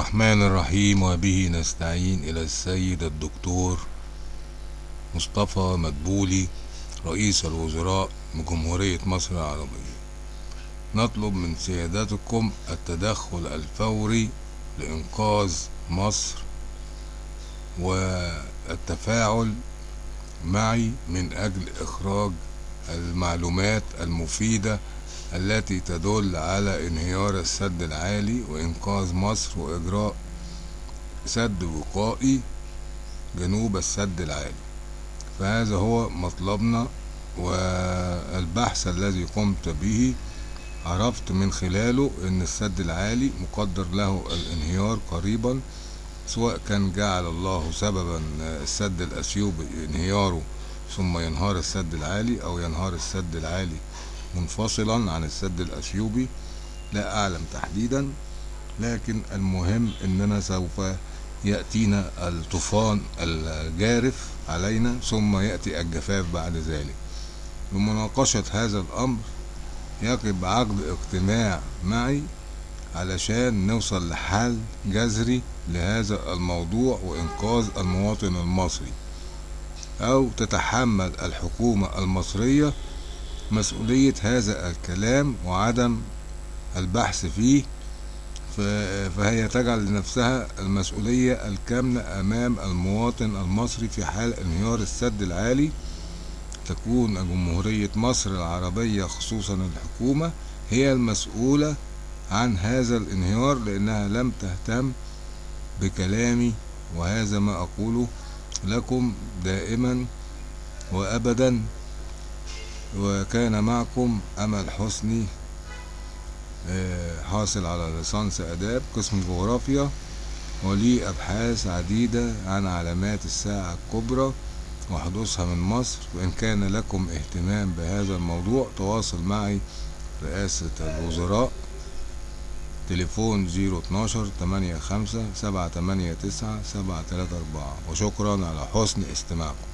الرحمن الرحيم وبه نستعين إلى السيد الدكتور مصطفى مدبولي رئيس الوزراء بجمهورية مصر العربية. نطلب من سيادتكم التدخل الفوري لإنقاذ مصر والتفاعل معي من أجل إخراج المعلومات المفيدة التي تدل على انهيار السد العالي وإنقاذ مصر وإجراء سد وقائي جنوب السد العالي. فهذا هو مطلبنا والبحث الذي قمت به. عرفت من خلاله إن السد العالي مقدر له الانهيار قريبا سواء كان جعل الله سببا السد الأثيوبي انهياره ثم ينهار السد العالي أو ينهار السد العالي منفصلا عن السد الأثيوبي لا أعلم تحديدا لكن المهم إننا سوف يأتينا الطوفان الجارف علينا ثم يأتي الجفاف بعد ذلك. لمناقشة هذا الأمر يجب عقد اجتماع معي علشان نوصل لحل جذري لهذا الموضوع وإنقاذ المواطن المصري أو تتحمل الحكومة المصرية مسؤولية هذا الكلام وعدم البحث فيه فهي تجعل لنفسها المسؤولية الكاملة أمام المواطن المصري في حال انهيار السد العالي. تكون جمهورية مصر العربية خصوصا الحكومة هي المسؤولة عن هذا الانهيار لأنها لم تهتم بكلامي وهذا ما أقوله لكم دائما وأبدا. وكان معكم أمل حسني حاصل على ليسانس آداب قسم جغرافيا ولي أبحاث عديدة عن علامات الساعة الكبرى وحدوثها من مصر. وإن كان لكم اهتمام بهذا الموضوع تواصل معي رئاسة الوزراء تليفون زيرو اتناشر تمانية خمسة سبعة تمانية تسعة سبعة تلاتة أربعة. وشكرا على حسن استماعكم.